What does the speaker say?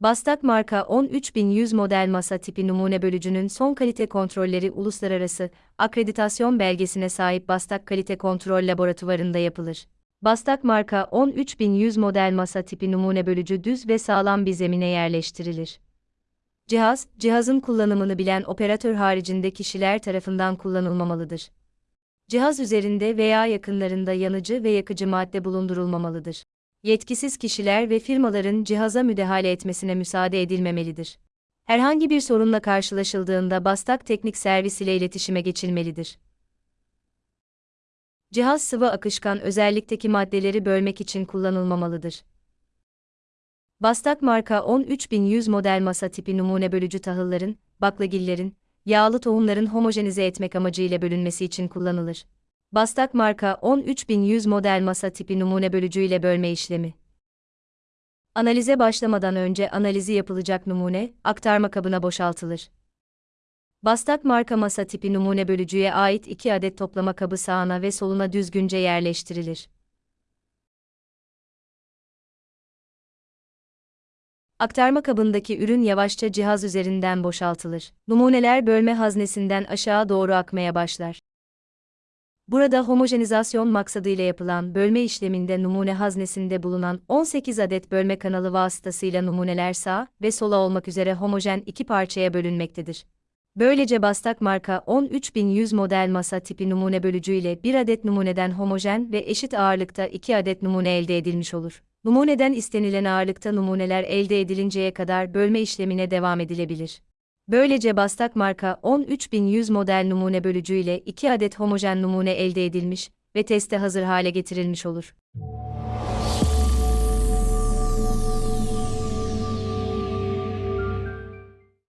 Bastak marka 13100 model masa tipi numune bölücünün son kalite kontrolleri uluslararası akreditasyon belgesine sahip Bastak Kalite Kontrol Laboratuvarında yapılır. Bastak marka 13100 model masa tipi numune bölücü düz ve sağlam bir zemine yerleştirilir. Cihaz, cihazın kullanımını bilen operatör haricinde kişiler tarafından kullanılmamalıdır. Cihaz üzerinde veya yakınlarında yanıcı ve yakıcı madde bulundurulmamalıdır. Yetkisiz kişiler ve firmaların cihaza müdahale etmesine müsaade edilmemelidir. Herhangi bir sorunla karşılaşıldığında Bastak Teknik Servis ile iletişime geçilmelidir. Cihaz sıvı akışkan özellikteki maddeleri bölmek için kullanılmamalıdır. Bastak marka 13100 model masa tipi numune bölücü tahılların, baklagillerin, yağlı tohumların homojenize etmek amacıyla bölünmesi için kullanılır. Bastak marka 13100 model masa tipi numune bölücü ile bölme işlemi. Analize başlamadan önce analizi yapılacak numune, aktarma kabına boşaltılır. Bastak marka masa tipi numune bölücüye ait 2 adet toplama kabı sağına ve soluna düzgünce yerleştirilir. Aktarma kabındaki ürün yavaşça cihaz üzerinden boşaltılır. Numuneler bölme haznesinden aşağı doğru akmaya başlar. Burada homojenizasyon maksadıyla yapılan bölme işleminde numune haznesinde bulunan 18 adet bölme kanalı vasıtasıyla numuneler sağ ve sola olmak üzere homojen iki parçaya bölünmektedir. Böylece Bastak marka 13100 model masa tipi numune bölücü ile bir adet numuneden homojen ve eşit ağırlıkta 2 adet numune elde edilmiş olur. Numuneden istenilen ağırlıkta numuneler elde edilinceye kadar bölme işlemine devam edilebilir. Böylece Bastak marka 13100 model numune bölücü ile 2 adet homojen numune elde edilmiş ve teste hazır hale getirilmiş olur.